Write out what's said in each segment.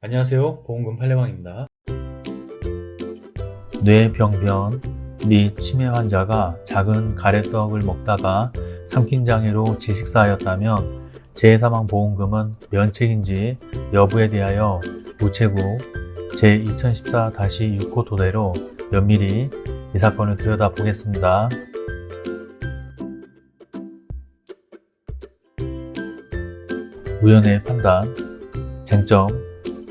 안녕하세요 보험금 팔례방입니다 뇌병변 및 치매 환자가 작은 가래떡을 먹다가 삼킨 장애로 지식사하였다면 재해사망보험금은 면책인지 여부에 대하여 우체국 제2014-6호 토대로 면밀히 이 사건을 들여다보겠습니다. 우연의 판단 쟁점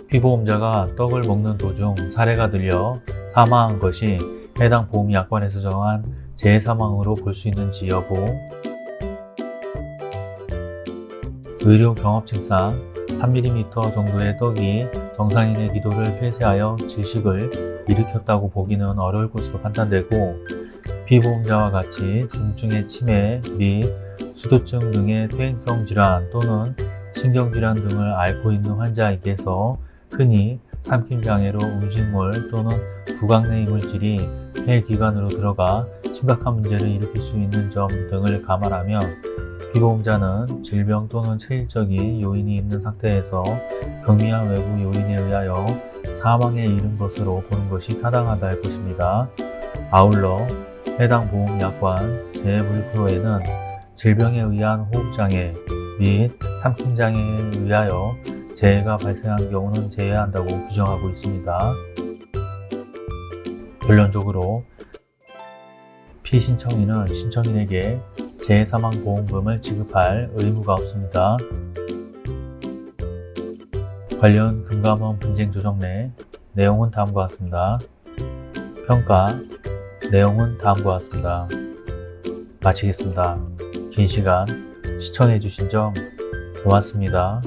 피보험자가 떡을 먹는 도중 사례가 들려 사망한 것이 해당 보험약관에서 정한 재해사망으로 볼 수 있는지 여부. 의료 경험칙상 3mm 정도의 떡이 정상인의 기도를 폐쇄하여 질식을 일으켰다고 보기는 어려울 것으로 판단되고 피보험자와 같이 중증의 치매 및 수두증 등의 퇴행성 질환 또는 신경질환 등을 앓고 있는 환자에게서 흔히 삼킴장애로 음식물 또는 구강 내 이물질이 폐기관으로 들어가 심각한 문제를 일으킬 수 있는 점 등을 감안하며 피보험자는 질병 또는 체질적인 요인이 있는 상태에서 경미한 외부 요인에 의하여 사망에 이른 것으로 보는 것이 타당하다 할 것입니다. 아울러 해당 보험약관 제1프로에는 질병에 의한 호흡장애 및 삼킴장애에 의하여 재해가 발생한 경우는 제외한다고 규정하고 있습니다. 결론적으로 피신청인은 신청인에게 재해사망보험금을 지급할 의무가 없습니다. 관련 금감원 분쟁 조정 내 내용은 다음과 같습니다. 평가 내용은 다음과 같습니다. 마치겠습니다. 긴 시간 시청해주신 점 고맙습니다.